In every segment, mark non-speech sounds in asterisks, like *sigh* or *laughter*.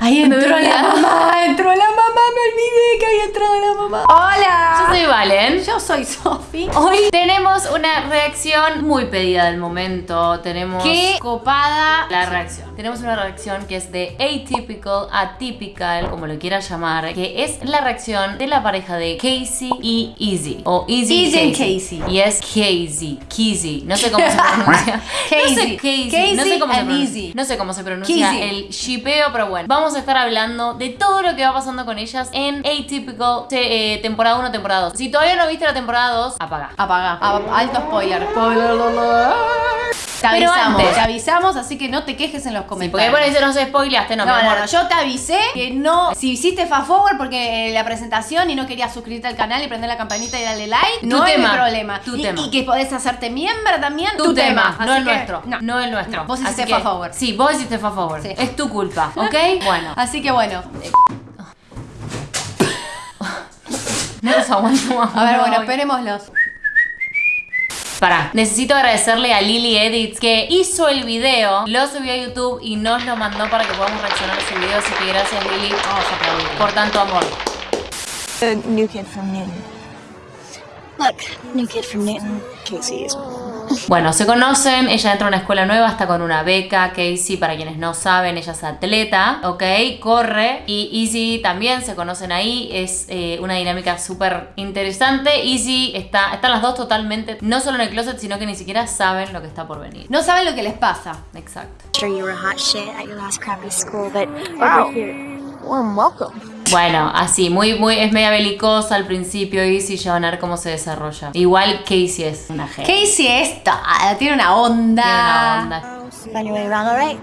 Ahí Me entró olvidé. la Valen. Yo soy Sofi. Hoy tenemos una reacción muy pedida del momento. Tenemos Qué copada. la reacción. Tenemos una reacción que es de atypical, atypical, como lo quieras llamar, que es la reacción de la pareja de Casey y Easy. O Easy, Easy and Casey. Casey. Y es Casey, Casey. No sé cómo se pronuncia. *laughs* No sé, Casey. Casey. No sé Casey cómo se pronuncia. Easy. No sé cómo se pronuncia Casey. el shipeo, pero bueno. Vamos a estar hablando de todo lo que va pasando con ellas en Atypical eh, temporada 1, temporada 2. Si todavía no viste la temporada 2, apaga. Apaga. A- alto spoiler. Spoiler. Te Pero avisamos, antes. te avisamos, así que no te quejes en los Sí, porque comentarios. bueno, dice no se spoileaste, no, No, mi no, amor. no, yo te avisé que no. Si hiciste fast forward porque la presentación y no querías suscribirte al canal y prender la campanita y darle like, Tu no tema, es mi problema. tu y, tema. y que podés hacerte miembro también, tu, tema, no el nuestro. No. No, el nuestro. Vos hiciste fast forward. Sí, vos hiciste fast forward. Sí. Es tu culpa, *laughs* ¿ok? bueno. Así que bueno. No los aguanto más. A ver, no, bueno, hoy. esperémoslos. Pará, necesito agradecerle a Lily Edits que hizo el video, lo subió a YouTube y nos lo mandó para que podamos reaccionar a ese video. Así que gracias Lily Vamos a aplaudir. por tanto amor. The new kid from Newton. Look, new kid from Newton. Casey is. *laughs* Bueno, se conocen, ella entra a una escuela nueva, está con una beca, Casey, para quienes no saben, ella es atleta, ¿ok? Corre y Easy también se conocen ahí, es eh, una dinámica súper interesante. Easy está, están las dos totalmente, no solo en el closet, sino que ni siquiera saben lo que está por venir. No saben lo que les pasa. Exacto. Sure, you were hot shit at your last crappy school, but over here, warm welcome. *laughs* Bueno, así, muy, muy, es media belicosa al principio, Easy, ya van a ver cómo se desarrolla. Igual Casey es una genia. Casey es toda, tiene una onda. Tiene una onda.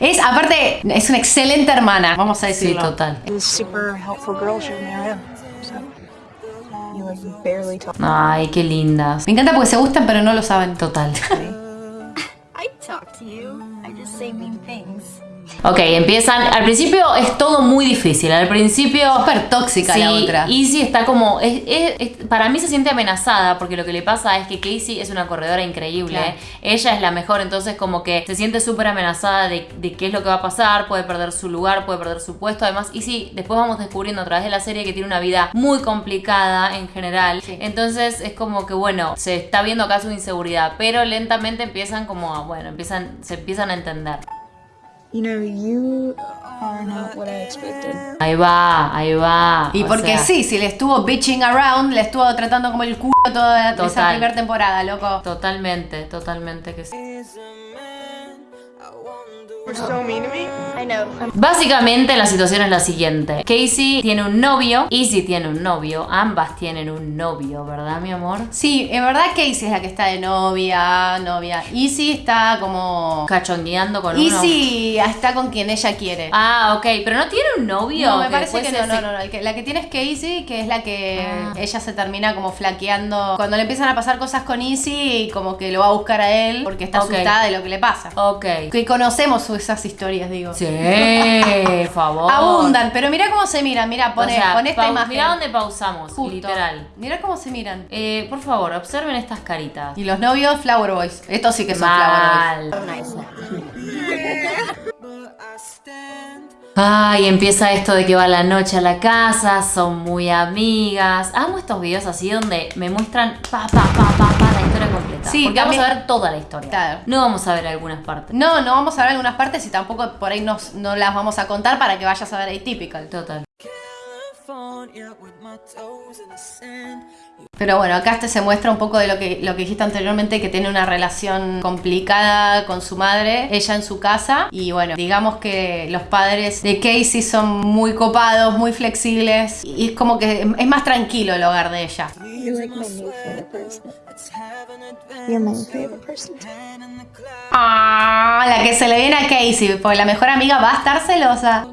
Es, aparte, es una excelente hermana, vamos a Sí, decirlo. total. Barely talk. Ay, qué lindas. Me encanta porque se gustan, pero no lo saben. Total. *laughs* I talk to you. I just say mean things. Ok, empiezan. Al principio es todo muy difícil. Al principio. Súper tóxica Sí, la otra. Easy está como. es- es- es- para mí se siente amenazada porque lo que le pasa es que Casey es una corredora increíble. Claro. Ella es la mejor, entonces, como que se siente súper amenazada de, de qué es lo que va a pasar. Puede perder su lugar, puede perder su puesto. Además, Easy, después vamos descubriendo a través de la serie que tiene una vida muy complicada en general. Sí. Entonces, es como que, bueno, se está viendo acá su inseguridad, pero lentamente empiezan como a. Bueno, empiezan, se empiezan a entender. You know, you are not what I expected. Ahí va, ahí va. Y o porque sea, sí, si le estuvo bitching around, le estuvo tratando como el culo toda esa Total. primera temporada, loco. Totalmente, totalmente que sí. I know. Básicamente la situación es la siguiente. Casey tiene un novio, Easy tiene un novio, ambas tienen un novio, ¿verdad, mi amor? Sí, en verdad Casey es la que está de novia, novia. Easy está como... Cachongueando con uno. Easy está con quien ella quiere. Ah, ok, pero no tiene un novio. No, me parece que no, no, no, no. El que- La que tiene es Casey, que es la que Ah. ella se termina como flaqueando. Cuando le empiezan a pasar cosas con Easy, como que lo va a buscar a él porque está asustada de lo que le pasa. Ok. Que conocemos esas historias, digo. Sí, *laughs* favor. Abundan, pero mira cómo se miran, mira, pone, o sea, pon esta imagen. Mirá dónde pausamos, Justo. literal. Mira cómo se miran. Eh, por favor, observen estas caritas. Y los novios, Flower Boys. Estos sí que son Flower Boys. Mal. Ay, empieza esto de que va la noche a la casa, son muy amigas. Amo estos videos así donde me muestran pa, pa, pa, pa, pa, la historia completa. Sí, Porque también- vamos a ver toda la historia. Claro. No vamos a ver algunas partes. No, no vamos a ver algunas partes y tampoco por ahí nos, no las vamos a contar para que vayas a ver Atypical. Total. Pero bueno, acá este se muestra un poco de lo que, lo que dijiste anteriormente, que tiene una relación complicada con su madre, ella en su casa. Y bueno, digamos que los padres de Casey son muy copados, muy flexibles. Y es como que es más tranquilo el hogar de ella. New favorite person. Ah, la que se le viene a Casey, porque la mejor amiga va a estar celosa.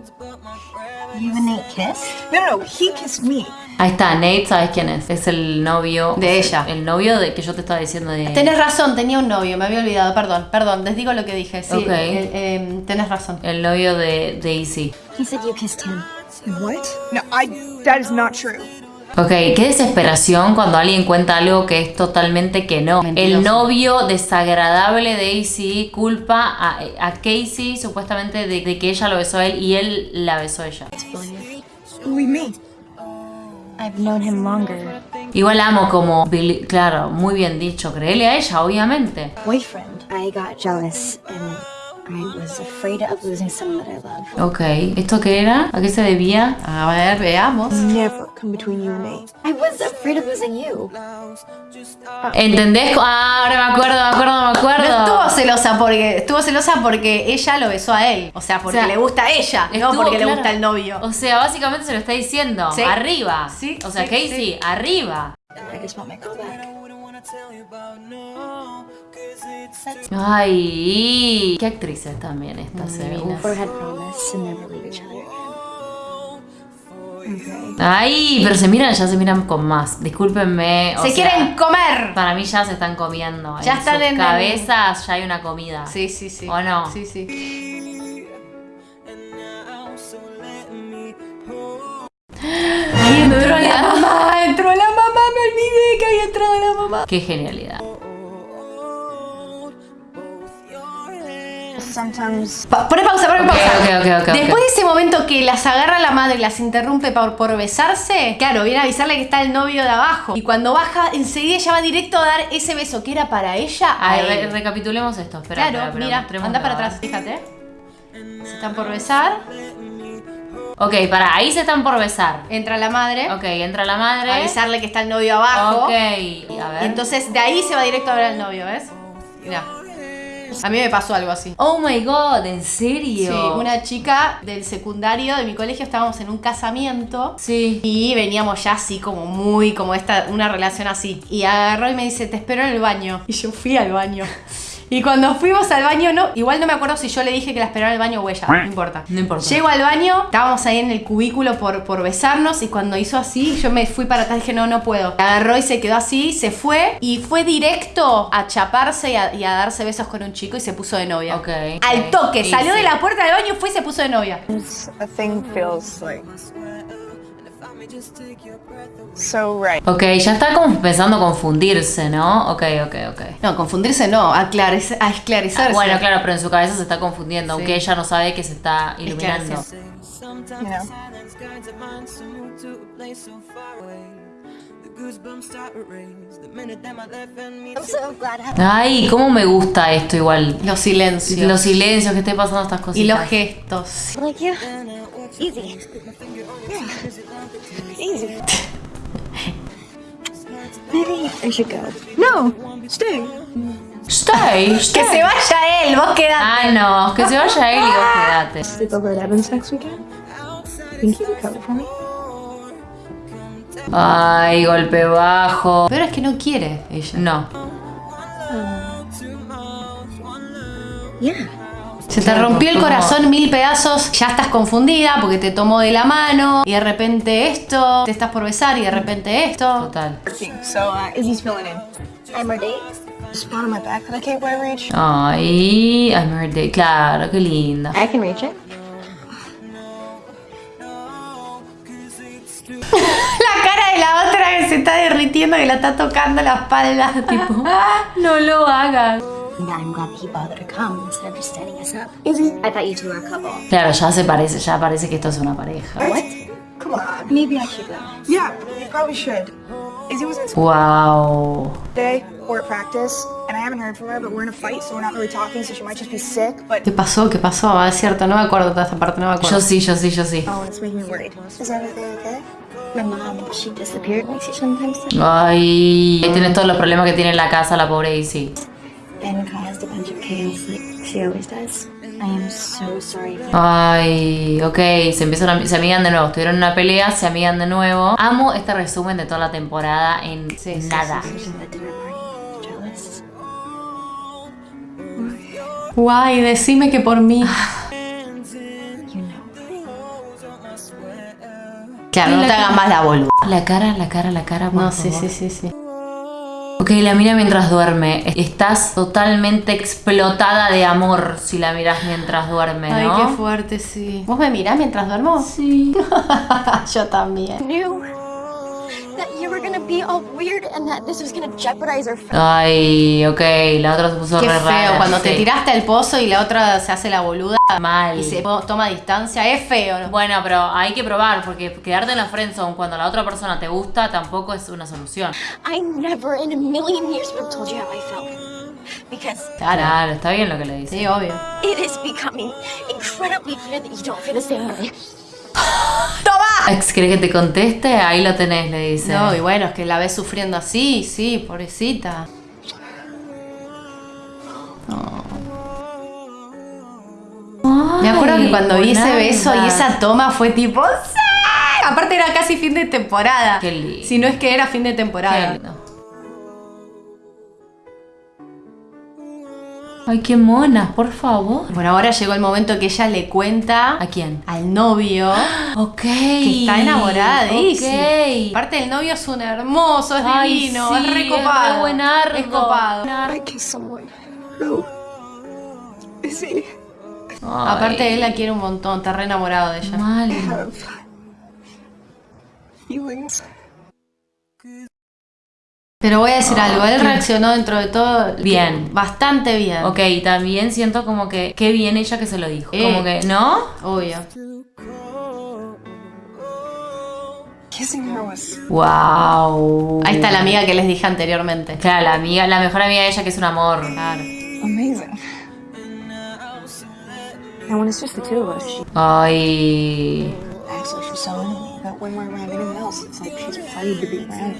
You and Nate kiss? No, no, he kissed me. Ahí está, Nate, ¿sabes quién es? Es el novio De ella. El novio de que yo te estaba diciendo de. Tenés razón, tenía un novio, me había olvidado, perdón, perdón, les digo lo que dije, sí, Ok. eh, eh, tenés razón. El novio de Daisy. He said you kissed him. What? No, I. That is not true. Ok, qué desesperación cuando alguien cuenta algo que es totalmente que no. Mentiroso. El novio desagradable de Daisy culpa a, a Casey supuestamente de, de que ella lo besó a él y él la besó a ella. Who we meet? I've known him longer. Igual amo como Billy, claro, muy bien dicho, créele a ella, obviamente. Boyfriend. I got jealous and I was afraid of losing someone that I love. Ok, ¿esto qué era? ¿A qué se debía? A ver, veamos. Never come between you and me. I was afraid of losing you. ¿Entendés? Ah, ahora me acuerdo, me acuerdo, me acuerdo. No estuvo celosa porque estuvo celosa porque ella lo besó a él. O sea, porque O sea, le gusta a ella, no porque le gusta el novio. O sea, básicamente se lo está diciendo. Sí. Arriba. Sí, O sea, sí, Casey, sí. arriba. I just want my. Ay, qué actrices también estas, eh. Ay, pero se miran, ya se miran con más. Discúlpenme. o Se sea, quieren comer. Para mí ya se están comiendo. Ya en están sus en el- cabezas, ya hay una comida. Sí, sí, sí. ¿O no? Sí, sí. Ahí entró la mamá, entró la mamá, me olvidé que había entrado la mamá. Qué genialidad. Sometimes Pa- Poné pausa, poné Ok, pausa. Después de ese momento que las agarra la madre y las interrumpe por, por besarse, claro, viene a avisarle que está el novio de abajo. Y cuando baja, enseguida ella va directo a dar ese beso que era para ella a re- recapitulemos esto. Espera, Claro, espera, mira, mostrémoslo. anda para atrás, fíjate. Se están por besar, Ok, para, ahí se están por besar. entra la madre, Ok, entra la madre. avisarle que está el novio abajo. Ok, a ver. Y entonces de ahí se va directo a ver al novio, ¿ves? Mira. A mí me pasó algo así. Oh my god, ¿en serio? Sí, una chica del secundario de mi colegio estábamos en un casamiento. Sí. Y veníamos ya así como muy, como esta, una relación así. Y agarró y me dice, te espero en el baño. Y yo fui al baño. *laughs* Y cuando fuimos al baño, no, igual no me acuerdo si yo le dije que la esperara en el baño o ella, no importa. No importa. Llego al baño, estábamos ahí en el cubículo por, por besarnos y cuando hizo así, yo me fui para atrás y dije, no, no puedo. Agarró y se quedó así, se fue y fue directo a chaparse y a, y a darse besos con un chico y se puso de novia. Ok. Al toque, Y salió sí. de la puerta del baño, fue y se puso de novia. A thing feels like so right. Ok, ya está como empezando a confundirse, ¿no? Ok, ok, ok. No, confundirse no, a, a esclarecerse. Bueno, claro, pero en su cabeza se está confundiendo, Sí. aunque ella no sabe que se está iluminando. Ay, cómo me gusta esto igual. Los silencios. Los silencios que esté pasando estas cositas. y los gestos. like you. Easy. Yeah. Easy. Maybe I should go. No, stay. Stay, Que se vaya él, vos quedate. Ah, no, que se vaya él y vos quedate. Over at Evan's next weekend. Think you can cover for me? Ay, golpe bajo. Pero es que no quiere ella. No. Yeah. Se te rompió el corazón mil pedazos, ya estás confundida porque te tomó de la mano y de repente esto, te estás por besar y de repente esto. Total. So, uh, Izzy's filling in. I'm ready. Spot on my back that I can't quite reach. Ay, I'm her day. Claro, qué linda. I can reach it. *laughs* La cara de la otra que se está derritiendo, que la está tocando la espalda, tipo. *laughs* No lo hagas. I'm glad that he bothered to come instead of just standing us up. Izzy, I thought you two were a couple. Claro, ya se parece, ya parece que esto es una pareja. What? Come on. Maybe I should go. Yeah, you probably should. Izzy was in school Wow. today. At practice, and I haven't heard from her, but we're in a fight, so we're not really talking, so she might just be sick. But ¿Qué pasó? ¿Qué pasó? Ah, es cierto, no me acuerdo toda esta parte, no me acuerdo. Yo sí, yo sí, yo sí. oh, it's making me worried. Is everything okay? My mom, she disappeared makes you sometimes. Ay, ahí tienes todos los problemas que tiene en la casa la pobre Izzy. And caused a bunch of chaos like she always does. I am so sorry for Ay, ok, se empiezan a, se amigan de nuevo, estuvieron en una pelea, se amigan de nuevo. Amo este resumen de toda la temporada en Sí, nada. sí, sí. Guay, decime que por mí. Claro, no te hagas más la boluda. La cara, la cara, la cara, por No, sí, sí, sí, sí. Ok, la mira mientras duerme. Estás totalmente explotada de amor si la miras mientras duerme, Ay, ¿no? qué fuerte, sí. ¿Vos me mirás mientras duermo? Sí. *laughs* Yo también. Ay, ok, la otra se puso Qué re feo, rara, cuando te sí. tiraste al pozo y la otra se hace la boluda Mal. y se toma distancia, es feo. ¿no? Bueno, pero hay que probar, porque quedarte en la friendzone cuando la otra persona te gusta tampoco es una solución. I never in a million years would have told you how I felt. Because Claro. Claro, está bien lo que le dice. Sí, obvio. it is becoming incredibly clear that you don't feel the same way. *gasps* ¿Querés que te conteste? Ahí lo tenés, le dice. No, y bueno, es que la ves sufriendo así, sí, pobrecita. Me acuerdo que cuando vi ese beso y esa toma fue tipo. ¡Sí! Aparte era casi fin de temporada. Qué lindo. Si no es que era fin de temporada. Qué lindo. Ay, qué monas, por favor. Bueno, ahora llegó el momento que ella le cuenta ¿A quién? al novio *gasps* Ok. que está enamorada de Izzy. Ok. Aparte el novio es un hermoso, es Ay, divino, sí, es recopado. Es re buenardo. Es copado. I kiss someone. Who? Is he? Ay, Aparte él la quiere un montón, está re enamorado de ella. Mal. Have feelings. Pero voy a decir algo, él reaccionó dentro de todo Bien. bastante bien. Ok, también siento como que qué bien ella que se lo dijo. Eh. Como que, ¿no? Obvio. Wow. Ahí está la amiga que les dije anteriormente. Claro, la amiga, la mejor amiga de ella que es un amor. Claro. amazing. Ay.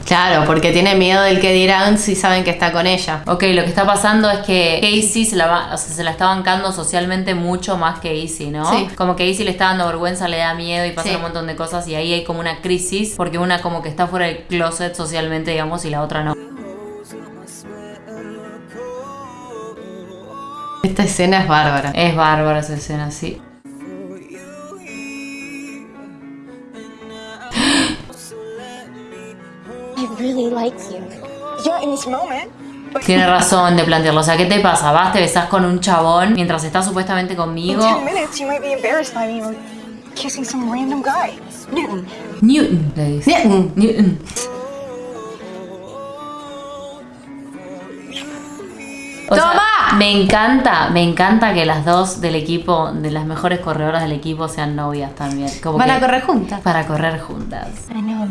Claro, porque tiene miedo del que dirán si saben que está con ella. Ok, lo que está pasando es que Casey se la, va- o sea, se la está bancando socialmente mucho más que Izzy, ¿no? Sí. Como que Izzy le está dando vergüenza, le da miedo y pasa Sí. un montón de cosas y ahí hay como una crisis porque una como que está fuera del closet socialmente, digamos, y la otra no. Esta escena es bárbara. Es bárbara esa escena, sí. Tiene razón de plantearlo. O sea, ¿qué te pasa? Vas, te besás con un chabón mientras estás supuestamente conmigo. 10 minutes, you might be embarrassed by me or kissing some random guy. Newton. Newton, le dice. Newton. O sea, ¡Toma! me encanta, me encanta que las dos del equipo, de las mejores corredoras del equipo, sean novias también. Como a correr juntas. Para correr juntas. I know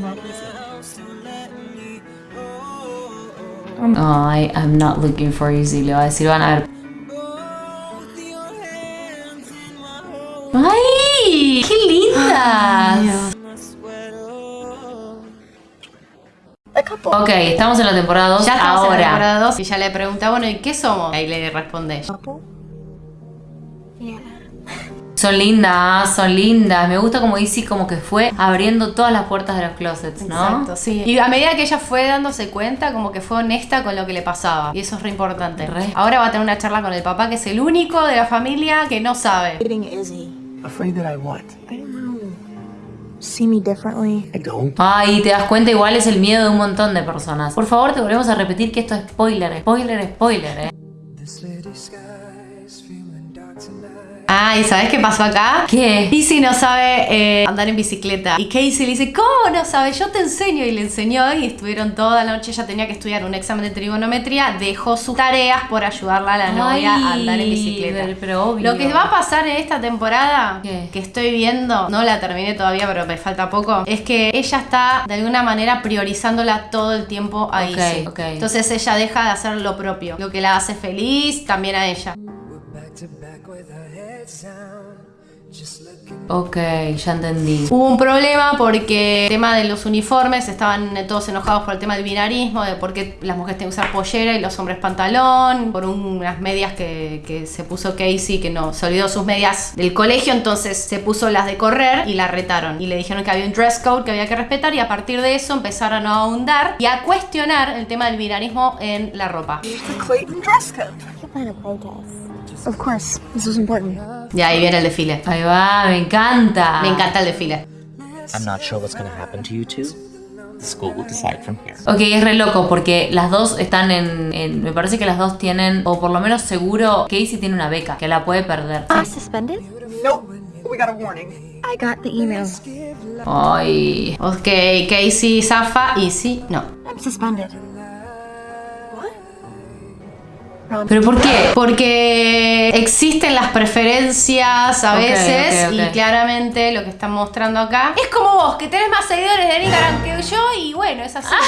Easy. Ay, I'm not looking for easy. Le va a decir, van a ver. ¡Ay! ¡Qué lindas! Ok, estamos en la temporada 2 Ya estamos en la ahora. temporada 2 y ya le pregunta, bueno, ¿y qué somos? Ahí le responde ella. Son lindas, son lindas. Me gusta como Izzy como que fue abriendo todas las puertas de los closets, ¿no? Exacto, sí. Y a medida que ella fue dándose cuenta, como que fue honesta con lo que le pasaba. Y eso es re importante. Re. Ahora va a tener una charla con el papá, que es el único de la familia que no sabe. See me differently. I don't. Ay, te das cuenta, igual es el miedo de un montón de personas. Por favor, te volvemos a repetir que esto es spoiler, spoiler, spoiler, eh. Ah, ¿y sabes qué pasó acá? ¿Qué? Izzy no sabe eh, andar en bicicleta. Y Casey le dice, ¿cómo no sabes? Yo te enseño. Y le enseñó y estuvieron toda la noche. Ella tenía que estudiar un examen de trigonometría. Dejó sus tareas por ayudarla a la novia a andar en bicicleta. pero- pero obvio. Lo que va a pasar en esta temporada, ¿Qué? que estoy viendo, no la terminé todavía, pero me falta poco, es que ella está de alguna manera priorizándola todo el tiempo a Ok, Izzy. ok. Entonces ella deja de hacer lo propio, lo que la hace feliz también a ella. Ok, ya entendí. Hubo un problema porque el tema de los uniformes estaban todos enojados por el tema del binarismo, de por qué las mujeres tienen que usar pollera y los hombres pantalón, por unas medias que, que se puso Casey, que no, se olvidó sus medias del colegio, entonces se puso las de correr y la retaron. Y le dijeron que había un dress code que había que respetar y a partir de eso empezaron a ahondar y a cuestionar el tema del binarismo en la ropa. Of course, this is important. Y ahí viene el desfile. Ahí va, me encanta. Me encanta el desfile. I'm not sure what's gonna happen to you two. The school will decide from here. Ok, es re loco porque las dos están en, en- Me parece que las dos tienen, o por lo menos seguro, Casey tiene una beca que la puede perder. You suspended? Nope. We got a warning. I got the email. Ay. Ok, Casey zafa, Easy no. I'm suspended. ¿Pero por qué? Porque existen las preferencias a veces y claramente lo que están mostrando acá es como vos, que tenés más seguidores de Instagram que yo y bueno, es así. *laughs*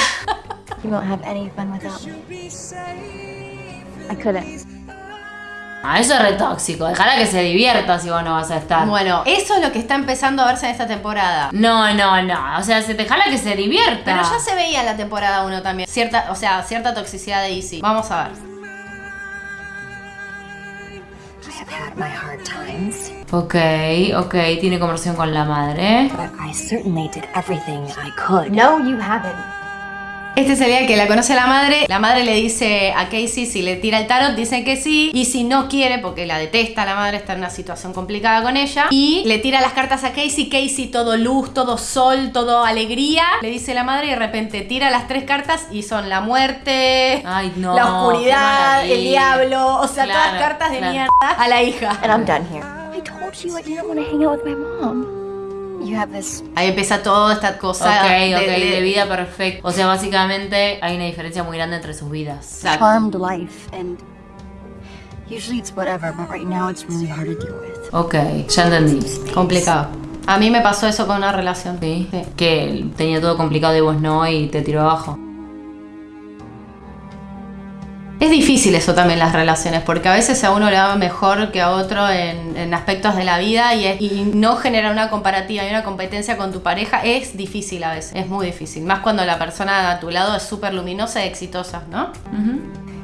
You won't have any fun without me. I couldn't. Ah, eso es re tóxico. Dejala que se divierta si vos no vas a estar. Bueno, eso es lo que está empezando a verse en esta temporada. No, no, no. O sea, se dejala que se divierta. Pero ya se veía en la temporada 1 también. Cierta, o sea, cierta toxicidad de Easy. Vamos a ver. Had my hard times, Ok, ok. Tiene conversación con la madre. but I certainly did everything I could. No, you haven't. Este es el día que la conoce la madre. La madre le dice a Casey si le tira el tarot, dice que sí. Y si no quiere, porque la detesta, la madre está en una situación complicada con ella. Y le tira las cartas a Casey. Casey, todo luz, todo sol, todo alegría. Le dice la madre y de repente tira las tres cartas y son la muerte, Ay, no, la oscuridad, el diablo. O sea, Claro, todas cartas de claro. mierda a la hija. And I'm done here. I told you I didn't want to hang out with my mom. You have this Ahí empieza toda esta cosa Ok, de- ok, de- de vida perfecta. O sea, básicamente hay una diferencia muy grande entre sus vidas. charmed life, and usually it's whatever, but right now it's really hard to deal with. Ok, ya entendí. Complicado. A mí me pasó eso con una relación. Sí. Que tenía todo complicado y vos no y te tiró abajo. Es difícil eso también las relaciones, porque a veces a uno le va mejor que a otro en, en aspectos de la vida y, es- y no generar una comparativa y una competencia con tu pareja es difícil a veces, es muy difícil. Más cuando la persona a tu lado es súper luminosa y exitosa, ¿no?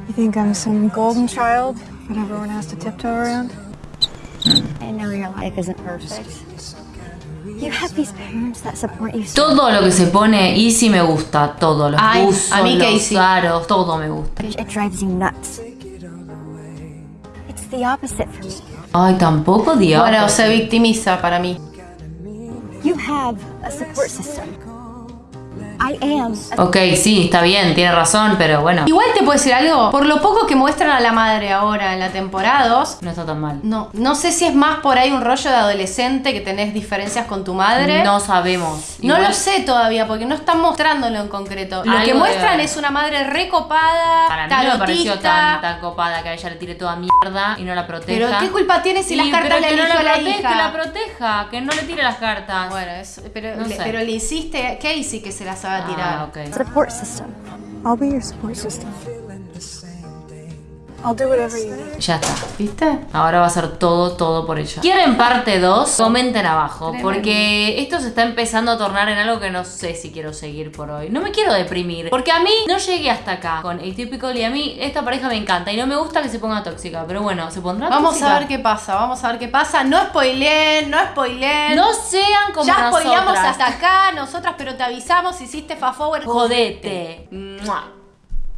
You think I'm some golden child that everyone has to tiptoe around? I know your life isn't perfect. Todo lo que se pone Easy me gusta. Todo. Los Ay, buzos, a mí los aros, todo me gusta. much, it drives you nuts. It's the opposite for me. Ay, tampoco, Dios. Bueno, se victimiza para mí. You have a support system. I am Ok, sí, está bien, tiene razón, pero bueno, Igual te puedo decir algo, por lo poco que muestran a la madre ahora en la temporada 2, no está tan mal. no, no sé si es más por ahí un rollo de adolescente que tenés diferencias con tu madre. No sabemos. No lo sé todavía porque no están mostrándolo en concreto. Lo Algo que muestran es una madre recopada, Para mí no me pareció tan, tan copada que a ella le tire toda mierda y no la proteja. Pero ¿qué culpa tiene si las cartas le que no la a la proteja, hija? Que la proteja, que no le tire las cartas. Bueno, es- pero, No le, pero le hiciste a Casey que se las a tirar. Ah, ok. support system. I'll be your support system. I'll do whatever you need. Ya está. ¿Viste? Ahora va a ser todo, todo por ella. ¿Quieren parte 2? Comenten abajo, porque esto se está empezando a tornar en algo que no sé si quiero seguir por hoy. No me quiero deprimir, porque a mí no llegué hasta acá con Atypical y a mí esta pareja me encanta y no me gusta que se ponga tóxica, pero bueno, ¿se pondrá Vamos tóxica? a ver qué pasa, vamos a ver qué pasa. No spoileen, no spoileen. No sean como ya nosotras. spoileamos hasta acá, nosotras, pero te avisamos, hiciste fast forward. Jodete. Mua.